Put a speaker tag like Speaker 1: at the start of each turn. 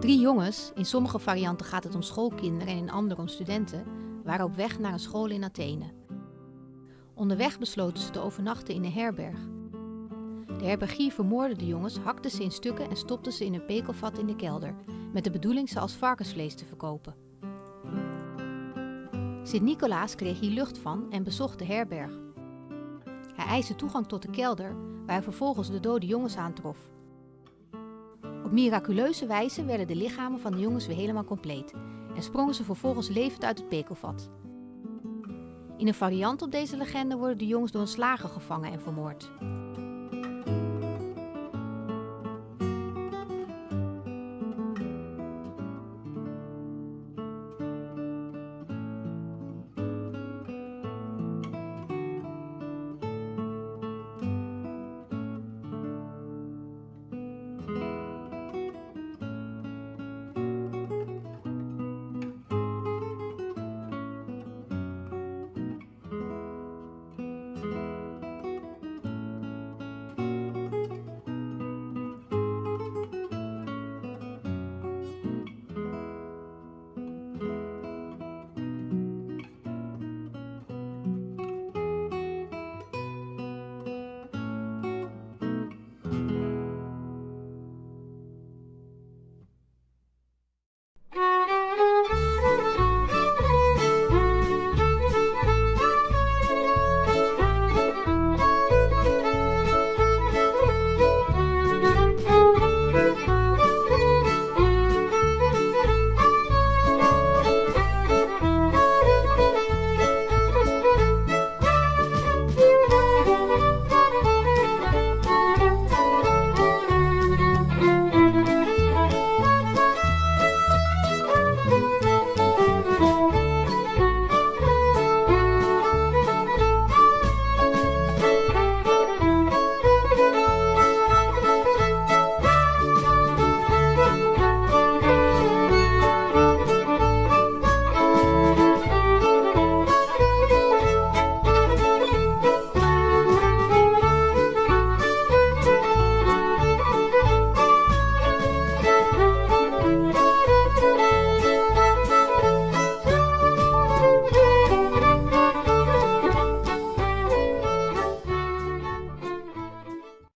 Speaker 1: Drie jongens, in sommige varianten gaat het om schoolkinderen en in andere om studenten, waren op weg naar een school in Athene. Onderweg besloten ze te overnachten in een herberg. De herbergier vermoordde de jongens, hakte ze in stukken en stopte ze in een pekelvat in de kelder, met de bedoeling ze als varkensvlees te verkopen. Sint-Nicolaas kreeg hier lucht van en bezocht de herberg. Hij eiste toegang tot de kelder, waar hij vervolgens de dode jongens aantrof. Op miraculeuze wijze werden de lichamen van de jongens weer helemaal compleet en sprongen ze vervolgens levend uit het pekelvat. In een variant op deze legende worden de jongens door een slager gevangen en vermoord.